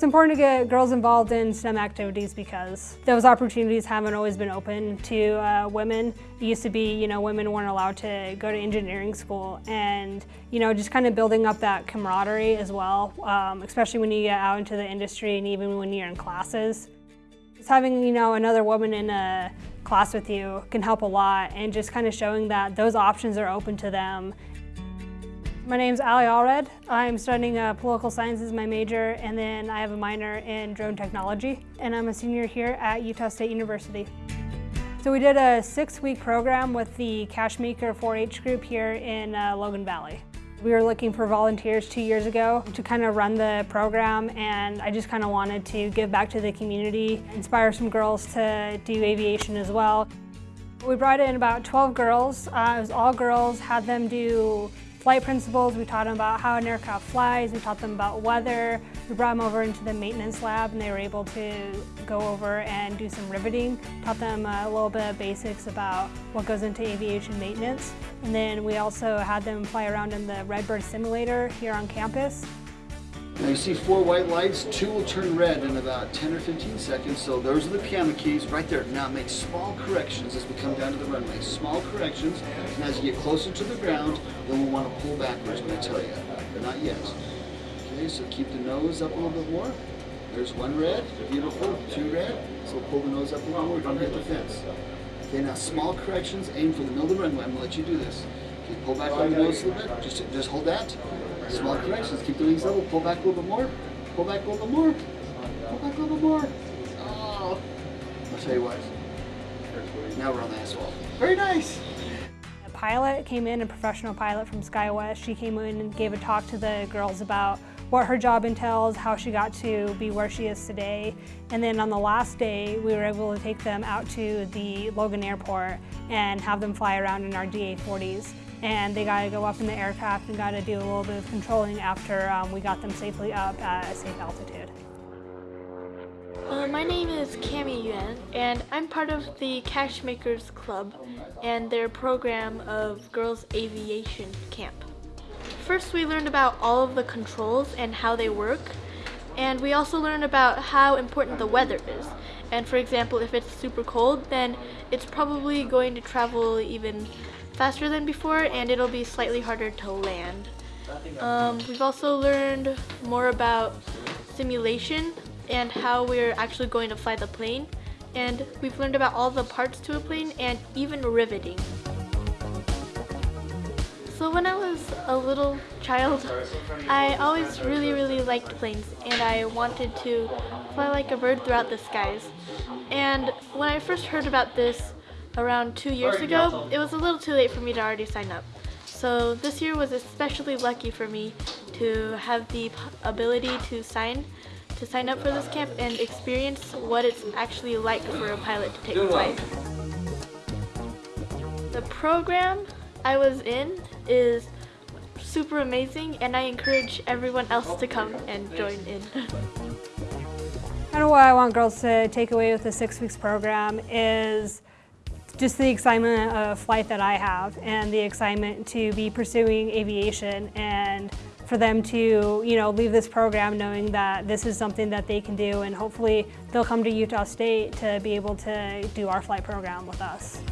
It's important to get girls involved in STEM activities because those opportunities haven't always been open to uh, women. It used to be, you know, women weren't allowed to go to engineering school and, you know, just kind of building up that camaraderie as well, um, especially when you get out into the industry and even when you're in classes. Just having, you know, another woman in a class with you can help a lot and just kind of showing that those options are open to them my name's Ali Allred. I'm studying uh, political science as my major, and then I have a minor in drone technology, and I'm a senior here at Utah State University. So we did a six-week program with the Cache Maker 4-H group here in uh, Logan Valley. We were looking for volunteers two years ago to kind of run the program and I just kind of wanted to give back to the community, inspire some girls to do aviation as well. We brought in about 12 girls. Uh, it was all girls, had them do flight principles. We taught them about how an aircraft flies. We taught them about weather. We brought them over into the maintenance lab and they were able to go over and do some riveting. Taught them a little bit of basics about what goes into aviation maintenance. And then we also had them fly around in the Redbird simulator here on campus. Now you see four white lights, two will turn red in about 10 or 15 seconds, so those are the piano keys right there. Now make small corrections as we come down to the runway. Small corrections, and as you get closer to the ground, then we'll want to pull backwards when I tell you, but not yet. Okay, so keep the nose up a little bit more. There's one red, beautiful, two red, so pull the nose up a little more, don't hit the fence. Okay, now small corrections, aim for the middle of the runway, I'm to let you do this. Okay, pull back on the nose a little bit, just, just hold that. Small corrections. Keep wings level. Pull back a little bit more. Pull back a little bit more. Pull back a little bit more. Oh. I'll tell you what. Now we're on the asphalt. Very nice. A pilot came in, a professional pilot from SkyWest. She came in and gave a talk to the girls about what her job entails, how she got to be where she is today. And then on the last day, we were able to take them out to the Logan Airport and have them fly around in our DA-40s and they got to go up in the aircraft and got to do a little bit of controlling after um, we got them safely up at a safe altitude. Uh, my name is Cami Yuan, and I'm part of the Cache Makers Club and their program of Girls Aviation Camp. First, we learned about all of the controls and how they work, and we also learned about how important the weather is. And for example, if it's super cold, then it's probably going to travel even faster than before and it'll be slightly harder to land. Um, we've also learned more about simulation and how we're actually going to fly the plane and we've learned about all the parts to a plane and even riveting. So when I was a little child, I always really, really liked planes and I wanted to fly like a bird throughout the skies. And when I first heard about this, around two years ago, it was a little too late for me to already sign up. So this year was especially lucky for me to have the ability to sign to sign up for this camp and experience what it's actually like for a pilot to take flight. The program I was in is super amazing and I encourage everyone else to come and join in. kind of what I want girls to take away with the six weeks program is just the excitement of flight that I have and the excitement to be pursuing aviation and for them to you know leave this program knowing that this is something that they can do and hopefully they'll come to Utah State to be able to do our flight program with us.